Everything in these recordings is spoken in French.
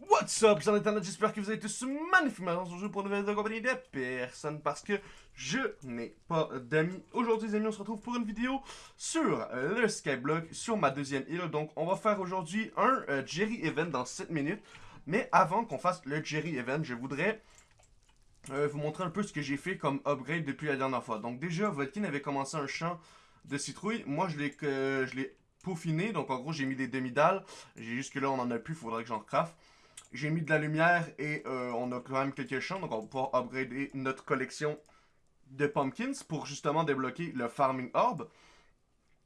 What's up, gens d'internet, j'espère que vous avez tous magnifiquement aujourd'hui pour une nouvelle de compagnie de personne parce que je n'ai pas d'amis. Aujourd'hui les amis, on se retrouve pour une vidéo sur le Skyblock, sur ma deuxième île. Donc on va faire aujourd'hui un euh, Jerry Event dans 7 minutes. Mais avant qu'on fasse le Jerry Event, je voudrais euh, vous montrer un peu ce que j'ai fait comme upgrade depuis la dernière fois. Donc déjà, Vodkin avait commencé un champ de citrouille. Moi je l'ai euh, peaufiné, donc en gros j'ai mis des demi-dalles. J'ai juste que là on en a plus, faudrait que j'en craft. J'ai mis de la lumière et euh, on a quand même quelques champs, donc on va pouvoir upgrader notre collection de pumpkins pour justement débloquer le farming orb.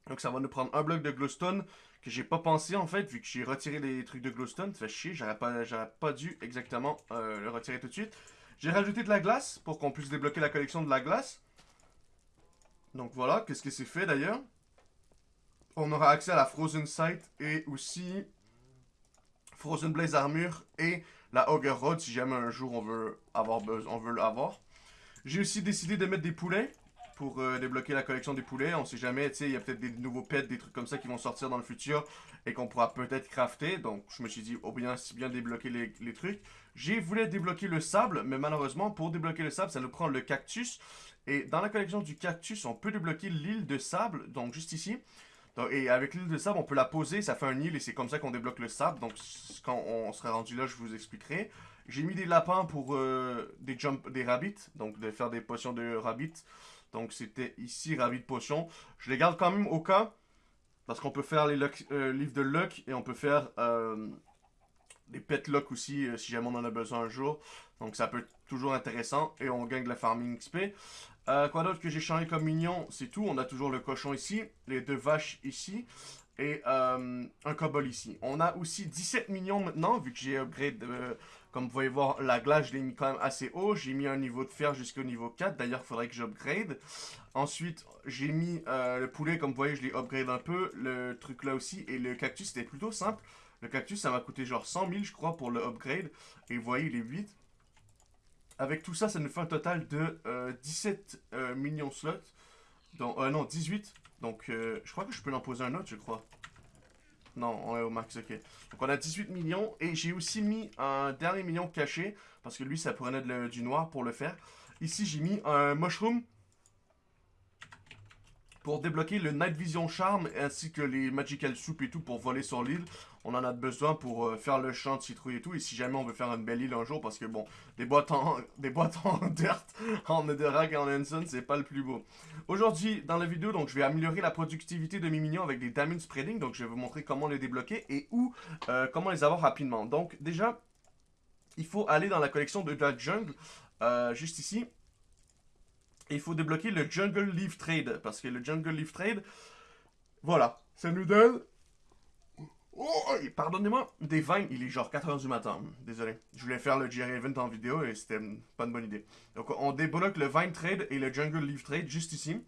Donc ça va nous prendre un bloc de glowstone que j'ai pas pensé en fait, vu que j'ai retiré les trucs de glowstone, ça fait chier, j'aurais pas, pas dû exactement euh, le retirer tout de suite. J'ai rajouté de la glace pour qu'on puisse débloquer la collection de la glace. Donc voilà, qu'est-ce que c'est fait d'ailleurs? On aura accès à la Frozen Sight et aussi Frozen Blaze Armure et la Ogre Rod si jamais un jour on veut avoir on veut l'avoir. J'ai aussi décidé de mettre des poulets pour euh, débloquer la collection des poulets. On sait jamais, tu sais, il y a peut-être des nouveaux pets, des trucs comme ça qui vont sortir dans le futur et qu'on pourra peut-être crafter. Donc je me suis dit, oh bien, si bien débloquer les trucs. J'ai voulu débloquer le sable, mais malheureusement, pour débloquer le sable, ça nous prend le cactus. Et dans la collection du cactus, on peut débloquer l'île de sable, donc juste ici et avec l'île de sable, on peut la poser, ça fait un île et c'est comme ça qu'on débloque le sable. Donc quand on sera rendu là, je vous expliquerai. J'ai mis des lapins pour euh, des jump, des rabbits, donc de faire des potions de rabbit. Donc c'était ici rabbit potion. Je les garde quand même au cas, parce qu'on peut faire les euh, livres de luck et on peut faire euh, des pet luck aussi si jamais on en a besoin un jour. Donc ça peut être toujours intéressant et on gagne de la farming XP. Euh, quoi d'autre que j'ai changé comme mignon C'est tout. On a toujours le cochon ici, les deux vaches ici et euh, un cobble ici. On a aussi 17 millions maintenant, vu que j'ai upgrade, euh, comme vous pouvez voir, la glace, je l'ai mis quand même assez haut. J'ai mis un niveau de fer jusqu'au niveau 4, d'ailleurs, il faudrait que j'upgrade. Ensuite, j'ai mis le poulet, comme vous voyez, je l'ai upgrade un peu, le truc là aussi, et le cactus, c'était plutôt simple. Le cactus, ça m'a coûté genre 100 000, je crois, pour le upgrade, et vous voyez, il est 8. Avec tout ça, ça nous fait un total de 17 euh, euh, millions slots. Donc, euh, non, 18. Donc, je crois que je peux en poser un autre, je crois. Non, on est au max, ok. Donc, on a 18 millions. Et j'ai aussi mis un dernier million caché. Parce que lui, ça prenait du noir pour le faire. Ici, j'ai mis un mushroom. Pour débloquer le Night Vision Charm ainsi que les Magical Soup et tout pour voler sur l'île on en a besoin pour euh, faire le champ de citrouille et tout. Et si jamais on veut faire une belle île un jour, parce que bon, des boîtes en, des boîtes en dirt, en netherrack et en ensign, c'est pas le plus beau. Aujourd'hui, dans la vidéo, donc je vais améliorer la productivité de mes minions avec des damage spreading. Donc je vais vous montrer comment les débloquer et où, euh, comment les avoir rapidement. Donc déjà, il faut aller dans la collection de la jungle, euh, juste ici. Il faut débloquer le Jungle Leaf Trade. Parce que le Jungle Leaf Trade, voilà, ça nous donne Oh, pardonnez-moi, des vines, il est genre 4h du matin. Désolé. Je voulais faire le Jerry Event en vidéo et c'était pas une bonne idée. Donc on débloque le Vine Trade et le Jungle Leaf Trade juste ici.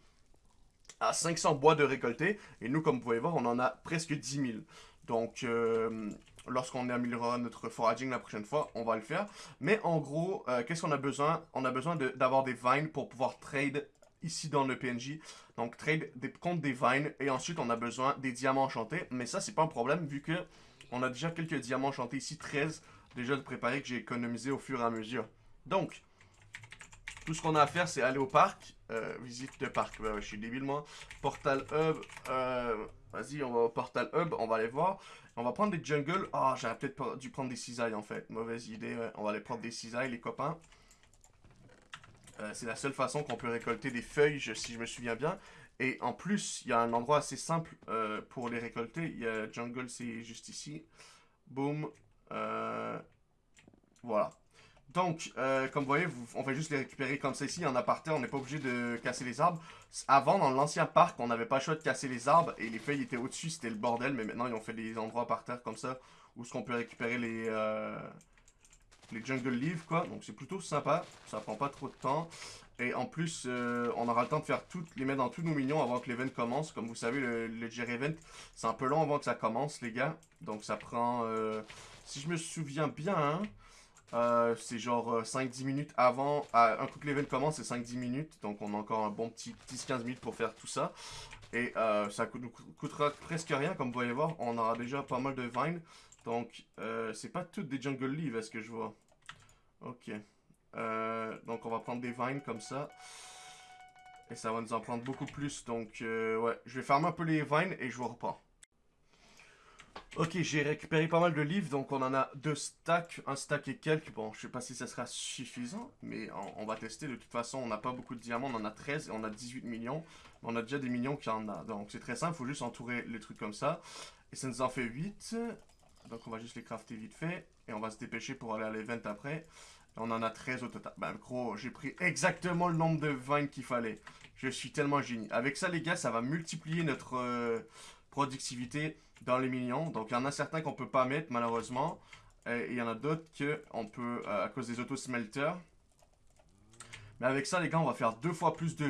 À 500 bois de récolter. Et nous, comme vous pouvez voir, on en a presque 10 000. Donc, euh, lorsqu'on améliorera notre foraging la prochaine fois, on va le faire. Mais en gros, euh, qu'est-ce qu'on a besoin? On a besoin d'avoir des vines pour pouvoir trade ici dans le PNJ. Donc, trade des, contre des vines. Et ensuite, on a besoin des diamants enchantés. Mais ça, c'est pas un problème vu que on a déjà quelques diamants enchantés ici. 13 déjà de préparer que j'ai économisé au fur et à mesure. Donc, tout ce qu'on a à faire, c'est aller au parc. Euh, visite de parc. je suis débile, moi. Portal Hub. Euh, vas-y, on va au Portal Hub. On va aller voir. On va prendre des jungles. Ah, j'aurais peut-être dû prendre des cisailles, en fait. Mauvaise idée. On va aller prendre des cisailles, les copains. Euh, c'est la seule façon qu'on peut récolter des feuilles, si je me souviens bien. Et en plus, il y a un endroit assez simple pour les récolter. Il y a Jungle, c'est juste ici. Boom. Voilà. Donc, comme vous voyez, on va juste les récupérer comme y en a par terre, on n'est pas obligé de casser les arbres. Avant, dans l'ancien parc, on n'avait pas le choix de casser les arbres. Et les feuilles étaient au-dessus, c'était le bordel. Mais maintenant, ils ont fait des endroits par terre comme ça. Où ce qu'on peut récupérer les les jungle leaves quoi. Donc c'est plutôt sympa, ça prend pas trop de temps. Et en plus, euh, on aura le temps de faire toutes, les mettre dans tous nos minions avant que l'event commence. Comme vous savez, le, le Event, c'est un peu long avant que ça commence, les gars. Donc ça prend, euh, si je me souviens bien, hein, euh, c'est genre 5-10 minutes avant. un coup que l'event commence, c'est 5-10 minutes. Donc on a encore un bon petit 10-15 minutes pour faire tout ça. Et ça nous coûtera presque rien, comme vous voyez voir. On aura déjà pas mal de vines. Donc, euh, c'est pas toutes des jungle leaves, est-ce que je vois? Ok. Euh, donc, on va prendre des vines comme ça. Et ça va nous en prendre beaucoup plus. Donc, euh, ouais, je vais fermer un peu les vines et je vous reprends. Ok, j'ai récupéré pas mal de livres, donc on en a deux stacks, un stack et quelques. Bon, je sais pas si ça sera suffisant, mais on, va tester. De toute façon, on n'a pas beaucoup de diamants, on en a 13 et on a 18 millions. On a déjà des millions qui en a. Donc c'est très simple, il faut juste entourer les trucs comme ça. Et ça nous en fait 8. Donc on va juste les crafter vite fait. Et on va se dépêcher pour aller à l'event après. on en a 13 au total. Ben gros, j'ai pris exactement le nombre de vines qu'il fallait. Je suis tellement génie. Avec ça les gars, ça va multiplier notre euh, productivité dans les millions. Donc, il y en a certains qu'on peut pas mettre, malheureusement. Et il y en a d'autres qu'on peut, euh, à cause des auto-smelters. Mais avec ça, les gars, on va faire deux fois plus de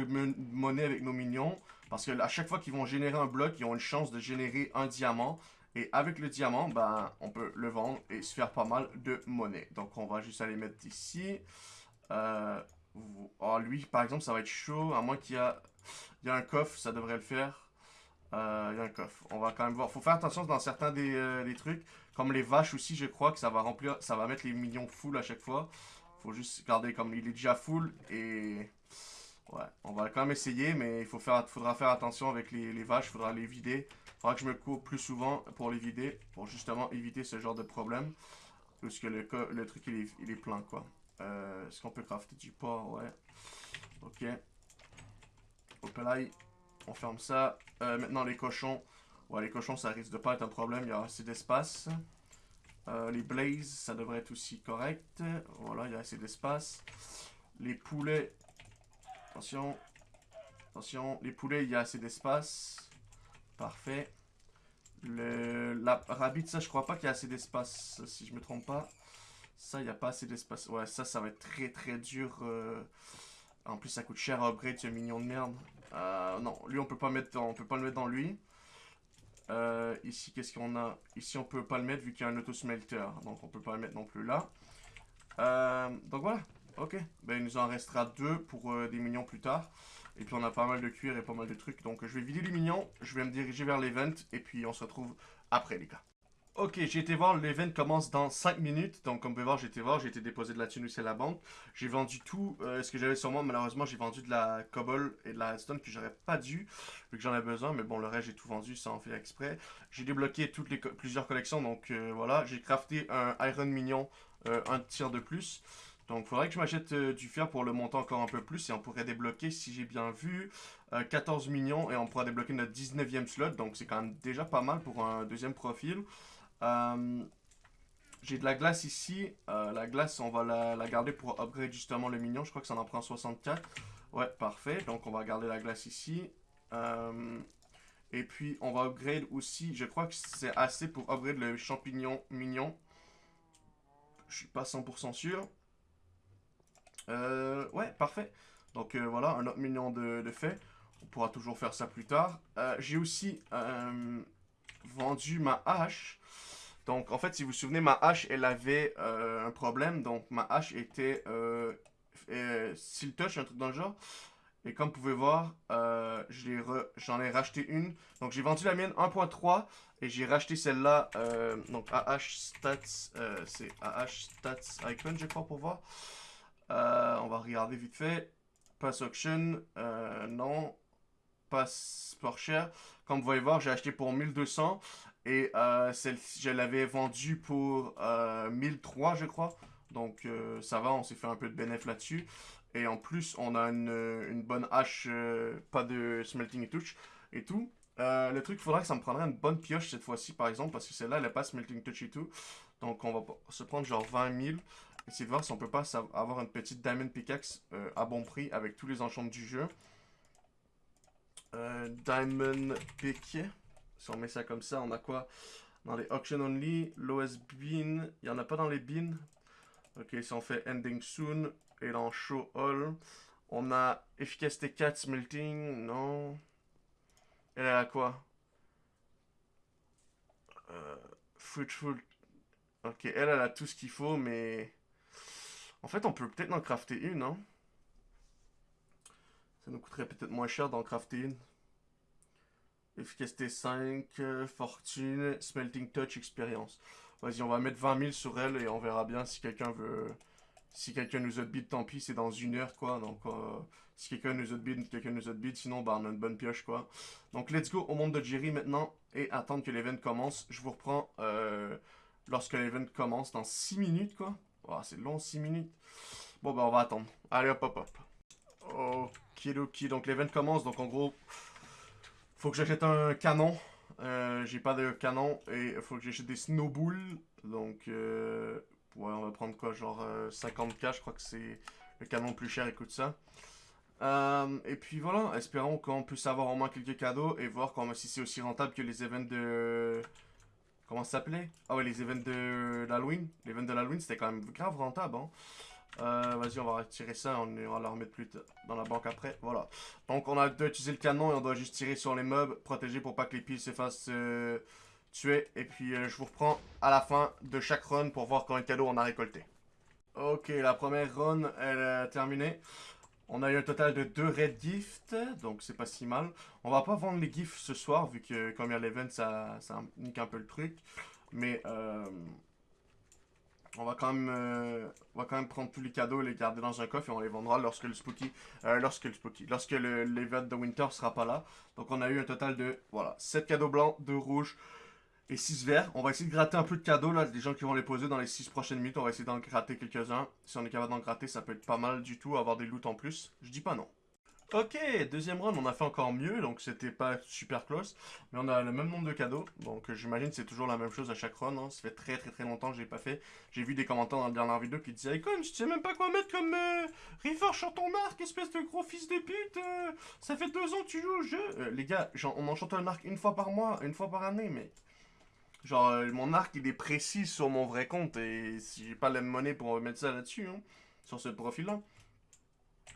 monnaie avec nos minions. Parce que à chaque fois qu'ils vont générer un bloc, ils ont une chance de générer un diamant. Et avec le diamant, ben, on peut le vendre et se faire pas mal de monnaie. Donc, on va juste aller mettre ici. Euh, oh, lui, par exemple, ça va être chaud. À moins qu'il y, a... y a un coffre, ça devrait le faire. Euh, il y a un coffre. On va quand même voir. Faut faire attention dans certains euh, des, trucs. Comme les vaches aussi, je crois que ça va remplir, ça va mettre les millions full à chaque fois. Faut juste garder comme il est déjà full et... Ouais, on va quand même essayer, mais il faut faire, faudra faire attention avec les, vaches, il faudra les vider. Faudra que je me coupe plus souvent pour les vider, pour justement éviter ce genre de problème. Parce que le, le truc, il est, il est plein, quoi. Euh, Est-ce qu'on peut crafter du porc? Ouais. Ok. Hop là, on ferme ça. Euh, maintenant, les cochons. Ouais, les cochons, ça risque de pas être un problème. Il y a assez d'espace. Euh, les blazes, ça devrait être aussi correct. Voilà, il y a assez d'espace. Les poulets. Attention. Attention. Les poulets, il y a assez d'espace. Parfait. Le, la rabbit, ça, je crois pas qu'il y a assez d'espace, si je me trompe pas. Ça, il n'y a pas assez d'espace. Ouais, ça, ça va être très, très dur. Euh. En plus, ça coûte cher à upgrade, ce mignon de merde. Euh, non, lui on peut pas mettre, on peut pas le mettre dans lui. Euh, ici, qu'est-ce qu'on a? Ici, on peut pas le mettre vu qu'il y a un auto-smelter. Donc, on peut pas le mettre non plus là. Euh, donc, voilà. Ok. Ben, il nous en restera deux pour des minions plus tard. Et puis, on a pas mal de cuir et pas mal de trucs. Donc, je vais vider les minions. Je vais me diriger vers l'event. Et puis, on se retrouve après, les gars. Ok, j'ai été voir, l'event commence dans 5 minutes. Donc, comme vous pouvez voir, j'ai été voir, j'ai été déposé de la thune à la banque. J'ai vendu tout euh, ce que j'avais sur moi. Malheureusement, j'ai vendu de la cobble et de la redstone que j'aurais pas dû, vu que j'en ai besoin. Mais bon, le reste, j'ai tout vendu sans en faire exprès. J'ai débloqué toutes les plusieurs collections. Donc, euh, voilà, j'ai crafté un Iron Mignon, euh, un tir de plus. Donc, faudrait que je m'achète du fer pour le monter encore un peu plus. Et on pourrait débloquer, si j'ai bien vu, 14 millions. Et on pourra débloquer notre 19e slot. Donc, c'est quand même déjà pas mal pour un deuxième profil. Euh, j'ai de la glace ici. Euh, la glace, on va la, garder pour upgrade justement le mignon. Je crois que ça en prend 64. Ouais, parfait. Donc, on va garder la glace ici. Euh, et puis, on va upgrade aussi. Je crois que c'est assez pour upgrade le champignon mignon. Je suis pas 100% sûr. ouais, parfait. Donc, voilà, un autre mignon de, de, fait. On pourra toujours faire ça plus tard. J'ai aussi vendu ma hache. Donc, en fait, si vous vous souvenez, ma hache, elle avait euh, un problème. Donc, ma hache était euh, euh un truc dans le genre. Et comme vous pouvez voir, euh, j'en ai, racheté une. Donc, j'ai vendu la mienne 1.3 et j'ai racheté celle-là. donc, AH Stats, c'est AH Stats Icon, je crois, pour voir. on va regarder vite fait. Pass Auction, non. Pass Sport Cher. Comme vous pouvez voir, j'ai acheté pour 1200. Et euh, celle-ci, je l'avais vendue pour euh, 1003, je crois. Donc, euh, ça va, on s'est fait un peu de bénéfice là-dessus. Et en plus, on a une, bonne hache, euh, pas de smelting touch et tout. le truc, il faudra que ça me prendrait une bonne pioche cette fois-ci, par exemple, parce que celle-là, elle n'a pas smelting touch et tout. Donc, on va se prendre genre 20 000. Essayer de voir si on peut pas avoir une petite diamond pickaxe à bon prix avec tous les enchantements du jeu. diamond pick. Si on met ça comme ça, on a quoi? Dans les auction only, lowest bean, il n'y en a pas dans les beans. Ok, si on fait ending soon et dans show all, on a efficacité 4 smelting, non. Elle a quoi? Euh, Fruitful. Ok, elle, elle a tout ce qu'il faut, mais... En fait, on peut peut-être en crafter une, non Ça nous coûterait peut-être moins cher d'en crafter une. Efficacité 5, fortune, smelting touch, expérience. Vas-y, on va mettre 20 000 sur elle et on verra bien si quelqu'un veut... Si quelqu'un nous outbid, tant pis, c'est dans une heure, quoi. Donc, euh, si quelqu'un nous outbid, quelqu'un nous outbid. Sinon, bah, on a une bonne pioche, quoi. Donc, let's go au monde de Jerry maintenant et attendre que l'event commence. Je vous reprends euh, lorsque l'event commence dans 6 minutes, quoi. Oh, c'est long, 6 minutes. Bon, bah, on va attendre. Allez, hop, hop, hop. Ok, Donc, l'event commence. Donc, en gros, faut que j'achète un canon. Euh, j'ai pas de canon et faut que j'achète des snowballs. Donc, euh, ouais, on va prendre quoi Genre 50k, euh, je crois que c'est le canon le plus cher, écoute ça. et puis voilà, espérons qu'on puisse avoir au moins quelques cadeaux et voir si c'est aussi rentable que les events de... Comment ça s'appelait? Ah ouais, les events de l'Halloween. Les events de l'Halloween, c'était quand même grave rentable, hein. Euh, vas-y, on va retirer ça, on va le remettre plus dans la banque après. Voilà. Donc, on a utilisé le canon et on doit juste tirer sur les mobs, protéger pour pas que les piles se fassent euh, tuer. Et puis, euh, je vous reprends à la fin de chaque run pour voir combien de cadeaux on a récolté. Ok, la première run, elle est terminée. On a eu un total de 2 red gifts, donc c'est pas si mal. On va pas vendre les gifts ce soir, vu que comme il y a l'event, ça, ça nique un peu le truc. Mais, euh, on va quand même euh, on va prendre tous les cadeaux et les garder dans un coffre et on les vendra lorsque le spooky euh, lorsque le spooky lorsque l'event de winter sera pas là. Donc on a eu un total de voilà, 7 cadeaux blancs, 2 rouges et 6 verts. On va essayer de gratter un peu de cadeaux là, des gens qui vont les poser dans les 6 prochaines minutes, on va essayer d'en gratter quelques-uns. Si on est capable d'en gratter, ça peut être pas mal du tout avoir des loots en plus. Je dis pas non. Ok, deuxième run, on a fait encore mieux, donc c'était pas super close. Mais on a le même nombre de cadeaux, donc j'imagine c'est toujours la même chose à chaque run. Hein. Ça fait très très très longtemps que j'ai pas fait. J'ai vu des commentaires dans la dernière vidéo qui disaient je sais même pas quoi mettre comme euh, River ton arc, espèce de gros fils de pute. Euh. ça fait deux ans que tu joues au jeu. Euh, les gars, on enchante un arc une fois par mois, une fois par année, mais... Genre, euh, mon arc, il est précis sur mon vrai compte, et si j'ai pas la monnaie pour mettre ça là-dessus, hein, sur ce profil-là.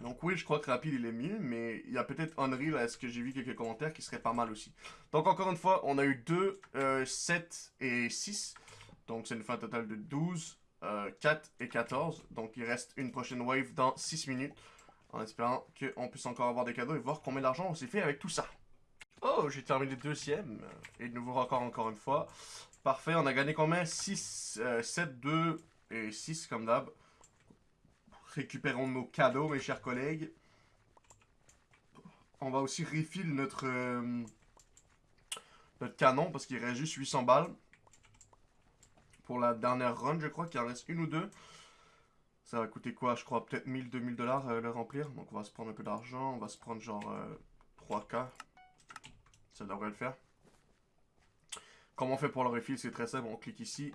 Donc oui, je crois que rapide il est mieux, mais il y a peut-être Unreal, est-ce que j'ai vu quelques commentaires qui seraient pas mal aussi. Donc encore une fois, on a eu 2, 7 euh, et 6. Donc c'est une fin totale de 12, 4 euh, et 14. Donc il reste une prochaine wave dans 6 minutes. En espérant qu'on puisse encore avoir des cadeaux et voir combien d'argent on s'est fait avec tout ça. Oh, j'ai terminé deuxième. Et de nouveau record encore une fois. Parfait, on a gagné combien? 6, 7, 2 et 6 comme d'hab. Récupérons nos cadeaux, mes chers collègues. On va aussi refill notre, euh, canon, parce qu'il reste juste 800 balles. Pour la dernière run, je crois qu'il en reste une ou deux. Ça va coûter quoi Je crois peut-être 1000, 2000 dollars euh, le remplir. Donc on va se prendre un peu d'argent. On va se prendre genre 3K. Euh, Ça devrait le faire. Comment on fait pour le refill? C'est très simple. On clique ici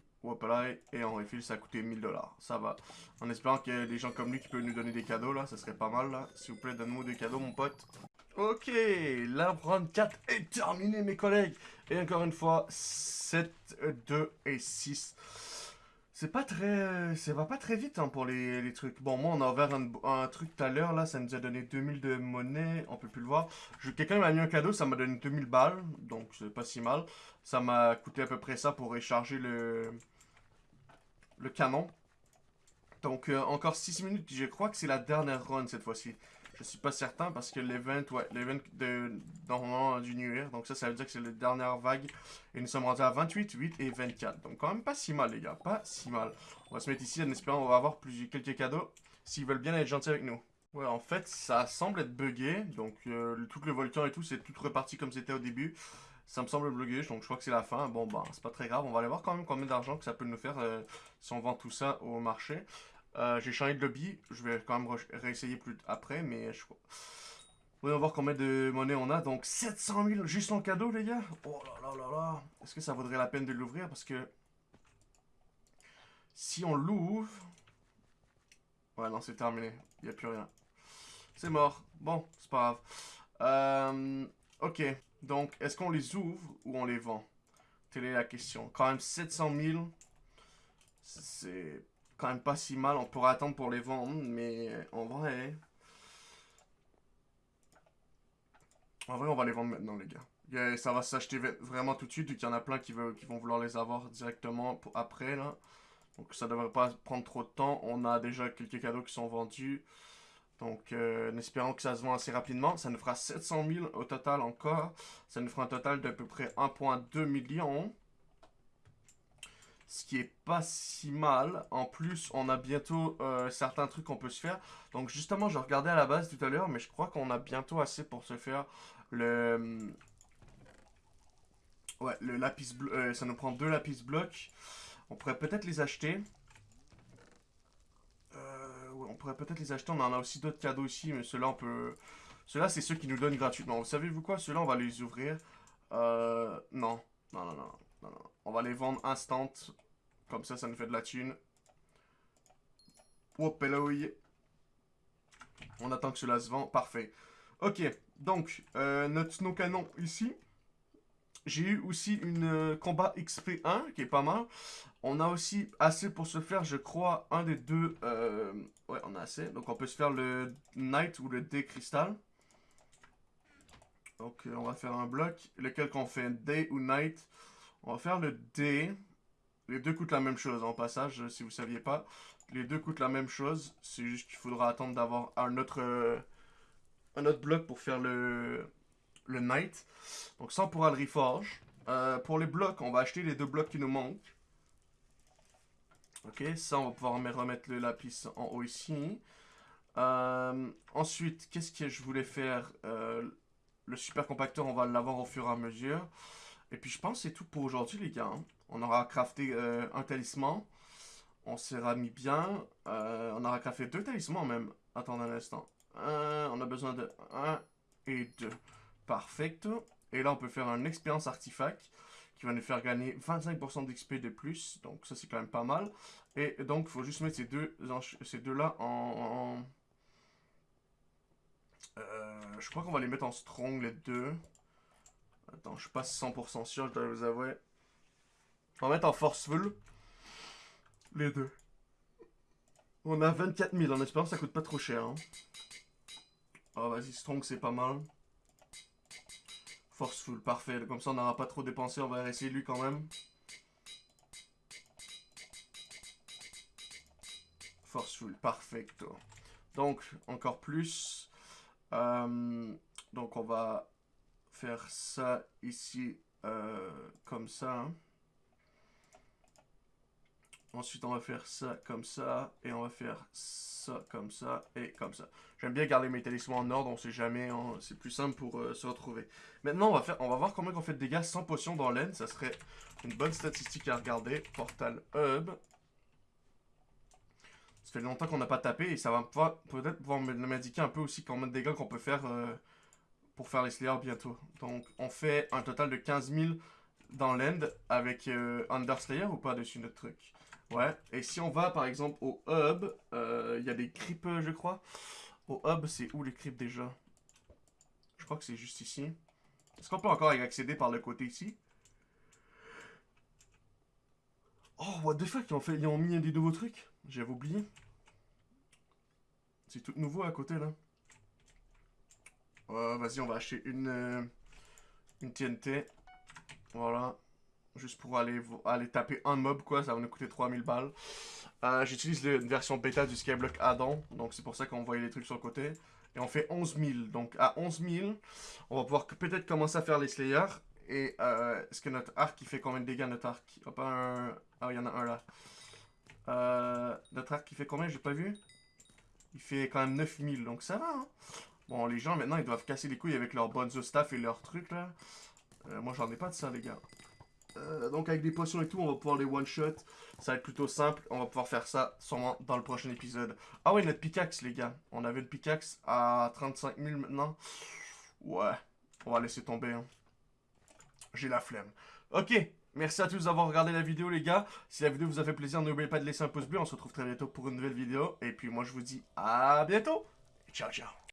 et en refill ça a coûté 1000 dollars. Ça va. En espérant qu'il y ait des gens comme lui qui peuvent nous donner des cadeaux là, ça serait pas mal là. S'il vous plaît, donne-moi des cadeaux mon pote. Ok, la run 4 est terminée mes collègues. Et encore une fois, 7, 2 et 6. C'est pas très... Ça va pas très vite hein, pour les, trucs. Bon, moi, on a ouvert un, truc tout à l'heure, là. Ça nous a donné 2000 de monnaie. On peut plus le voir. Quelqu'un m'a mis un cadeau, ça m'a donné 2000 balles. Donc, c'est pas si mal. Ça m'a coûté à peu près ça pour recharger le le canon. Donc, euh, encore 6 minutes. Je crois que c'est la dernière run cette fois-ci. Je suis pas certain parce que l'event, ouais, l'event de, normalement du New. Donc ça, ça veut dire que c'est la dernière vague. Et nous sommes rendus à 28, 8 et 24. Donc quand même pas si mal, les gars. Pas si mal. On va se mettre ici en espérant va avoir plus, quelques cadeaux. S'ils veulent bien être gentils avec nous. Ouais, en fait, ça semble être buggé. Donc euh, tout le volcan et tout, c'est tout reparti comme c'était au début. Ça me semble bloqué, donc je crois que c'est la fin. Bon, bah, c'est pas très grave. On va aller voir quand même combien d'argent que ça peut nous faire euh, si on vend tout ça au marché. Euh, j'ai changé de lobby. Je vais quand même réessayer plus après, mais je crois... on va voir combien de monnaie on a. Donc 700 000 juste en cadeau, les gars. Oh là là là là. Est-ce que ça vaudrait la peine de l'ouvrir? Parce que si on l'ouvre... Ouais, non, c'est terminé. Il n'y a plus rien. C'est mort. Bon, c'est pas grave. Euh, ok. Donc, est-ce qu'on les ouvre ou on les vend? Telle est la question. Quand même 700 000, c'est quand même pas si mal. On pourrait attendre pour les vendre, mais en vrai... En vrai, on va les vendre maintenant, les gars. Ça va s'acheter vraiment tout de suite, vu qu'il y en a plein qui, veulent, qui vont vouloir les avoir directement après, là. Donc ça devrait pas prendre trop de temps. On a déjà quelques cadeaux qui sont vendus. Donc, euh, en espérant que ça se vend assez rapidement. Ça nous fera 700 000 au total encore. Ça nous fera un total d'à peu près 1,2 million. Ce qui est pas si mal. En plus, on a bientôt euh, certains trucs qu'on peut se faire. Donc justement, je regardais à la base tout à l'heure, mais je crois qu'on a bientôt assez pour se faire le... Ouais, le lapis bleu. Ça nous prend deux lapis blocs. On pourrait peut-être les acheter. On pourrait peut-être les acheter. On en a aussi d'autres cadeaux ici, mais ceux-là, on peut... Ceux-là, c'est ceux qui nous donnent gratuitement. Vous savez-vous quoi? Ceux-là, on va les ouvrir. Euh... Non. Non, non, non. non, non. On va les vendre instant. Comme ça, ça nous fait de la thune. Hop. On attend que cela se vend. Parfait. Ok, donc, euh, notre nos canon ici. J'ai eu aussi une euh, combat XP1 qui est pas mal. On a aussi assez pour se faire, je crois, un des deux. Euh, ouais, on a assez. Donc on peut se faire le Knight ou le D Crystal. Donc on va faire un bloc. Lequel qu'on fait Day ou Night On va faire le D. Les deux coûtent la même chose en passage, si vous saviez pas. Les deux coûtent la même chose. C'est juste qu'il faudra attendre d'avoir un autre, un autre bloc pour faire le, le Knight. Donc ça, on pourra le reforge. Euh, pour les blocs, on va acheter les deux blocs qui nous manquent. Ok, ça, on va pouvoir remettre le lapis en haut ici. Euh, ensuite, qu'est-ce que je voulais faire? Euh, Le super compacteur, on va l'avoir au fur et à mesure. Et puis, je pense que c'est tout pour aujourd'hui, les gars. Hein. On aura crafté un talisman. On sera mis bien. on aura crafté deux talismans, même. Attendez un instant. on a besoin de 1 et 2. Perfecto. Et là, on peut faire un expérience artefact qui va nous faire gagner 25% d'XP de plus. Donc ça, c'est quand même pas mal. Et donc, il faut juste mettre ces deux, ces deux là en... Euh, je crois qu'on va les mettre en strong, les deux. Attends, je suis pas 100% sûr, je dois vous avouer. On va mettre en forceful. Les deux. On a 24 000 en espérant ça coûte pas trop cher. Oh, vas-y, strong, c'est pas mal. Forceful, parfait. Comme ça, on n'aura pas trop dépensé. On va essayer lui quand même. Forceful, perfecto. Donc, encore plus. Euh, donc, on va faire ça ici, euh, comme ça. Hein. Ensuite, on va faire ça comme ça. Et on va faire ça comme ça et comme ça. J'aime bien garder mes talismans en ordre. On sait jamais. C'est plus simple pour euh, se retrouver. Maintenant, on va, faire, on va voir combien on fait de dégâts sans potion dans l'aine. Ça serait une bonne statistique à regarder. Portal Hub. Ça fait longtemps qu'on n'a pas tapé. Et ça va peut-être pouvoir m'indiquer un peu aussi combien de dégâts qu'on peut faire euh, pour faire les Slayers bientôt. Donc, on fait un total de 15 000 dans l'end avec euh, Underslayer ou pas dessus notre truc? Ouais, et si on va par exemple au hub, euh, il y a des creeps je crois. Au hub, c'est où les creeps déjà? Je crois que c'est juste ici. Est-ce qu'on peut encore y accéder par le côté ici? Oh, what the fuck, ils ont, fait, ils ont mis des nouveaux trucs J'avais oublié. C'est tout nouveau à côté là. Vas-y, on va acheter une, euh, une TNT. Voilà. Juste pour aller, taper un mob, quoi. Ça va nous coûter 3000 balles. Euh, j'utilise une version bêta du Skyblock add-on. Donc c'est pour ça qu'on voyait les trucs sur le côté. Et on fait 11 000. Donc à 11 000, on va pouvoir peut-être commencer à faire les Slayers. Et euh, est-ce que notre arc, il fait combien de dégâts, notre arc? Hop, un... Ah, il y en a un là. Euh, notre arc, il fait combien? J'ai pas vu. Il fait quand même 9000, donc ça va. Hein. Bon, les gens, maintenant, ils doivent casser les couilles avec leur bonnes staff et leurs trucs, là. Moi, j'en ai pas de ça, les gars. Euh, donc avec des potions et tout, on va pouvoir les one-shot. Ça va être plutôt simple. On va pouvoir faire ça sûrement dans le prochain épisode. Ah ouais, notre pickaxe, les gars. On avait une pickaxe à 35 000 maintenant. Ouais, on va laisser tomber. Hein. J'ai la flemme. Ok, merci à tous d'avoir regardé la vidéo, les gars. Si la vidéo vous a fait plaisir, n'oubliez pas de laisser un pouce bleu. On se retrouve très bientôt pour une nouvelle vidéo. Et puis moi, je vous dis à bientôt. Ciao, ciao.